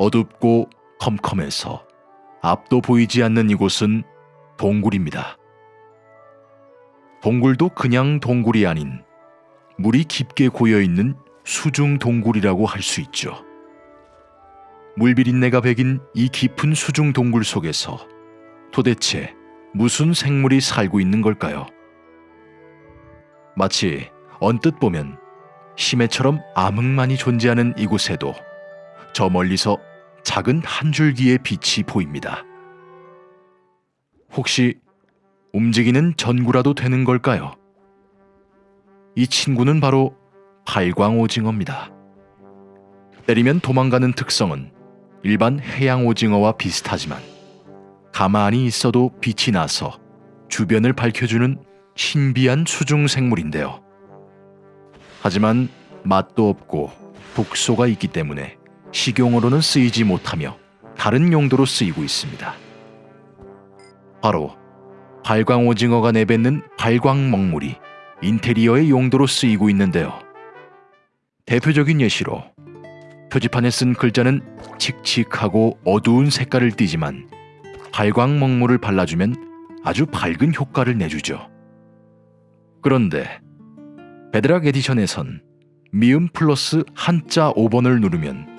어둡고 컴컴해서 앞도 보이지 않는 이곳은 동굴입니다. 동굴도 그냥 동굴이 아닌 물이 깊게 고여 있는 수중 동굴이라고 할 수 있죠. 물비린내가 배긴 이 깊은 수중 동굴 속에서 도대체 무슨 생물이 살고 있는 걸까요? 마치 언뜻 보면 심해처럼 암흑만이 존재하는 이곳에도 저 멀리서 작은 한 줄기의 빛이 보입니다. 혹시 움직이는 전구라도 되는 걸까요? 이 친구는 바로 발광오징어입니다. 때리면 도망가는 특성은 일반 해양 오징어와 비슷하지만 가만히 있어도 빛이 나서 주변을 밝혀주는 신비한 수중 생물인데요. 하지만 맛도 없고 독소가 있기 때문에 식용으로는 쓰이지 못하며 다른 용도로 쓰이고 있습니다. 바로 발광 오징어가 내뱉는 발광 먹물이 인테리어의 용도로 쓰이고 있는데요. 대표적인 예시로 표지판에 쓴 글자는 칙칙하고 어두운 색깔을 띠지만 발광 먹물을 발라주면 아주 밝은 효과를 내주죠. 그런데 Bedrock Edition에선 미음 플러스 한자 5번을 누르면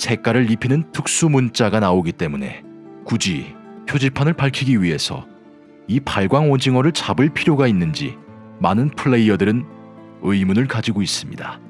색깔을 입히는 특수 문자가 나오기 때문에 굳이 표지판을 밝히기 위해서 이 발광 오징어를 잡을 필요가 있는지 많은 플레이어들은 의문을 가지고 있습니다.